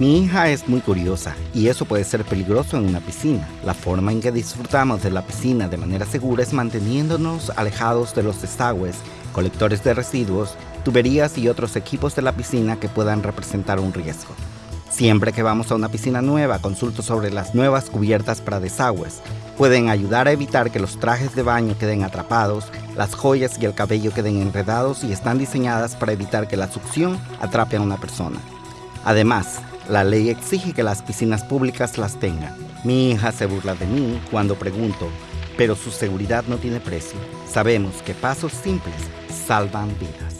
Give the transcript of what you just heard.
Mi hija es muy curiosa y eso puede ser peligroso en una piscina. La forma en que disfrutamos de la piscina de manera segura es manteniéndonos alejados de los desagües, colectores de residuos, tuberías y otros equipos de la piscina que puedan representar un riesgo. Siempre que vamos a una piscina nueva, consulto sobre las nuevas cubiertas para desagües. Pueden ayudar a evitar que los trajes de baño queden atrapados, las joyas y el cabello queden enredados y están diseñadas para evitar que la succión atrape a una persona. Además, la ley exige que las piscinas públicas las tengan. Mi hija se burla de mí cuando pregunto, pero su seguridad no tiene precio. Sabemos que pasos simples salvan vidas.